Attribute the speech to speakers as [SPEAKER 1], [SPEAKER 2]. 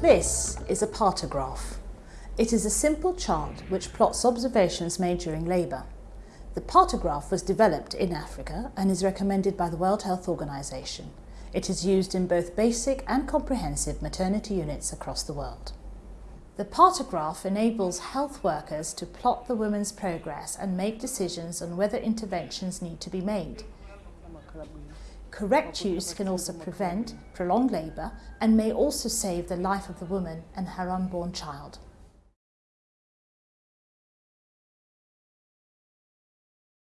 [SPEAKER 1] This is a partograph. It is a simple chart which plots observations made during labour. The partograph was developed in Africa and is recommended by the World Health Organization. It is used in both basic and comprehensive maternity units across the world. The partograph enables health workers to plot the woman's progress and make decisions on whether interventions need to be made. Correct use can also prevent prolonged labour and may also save the life of the woman and her unborn child.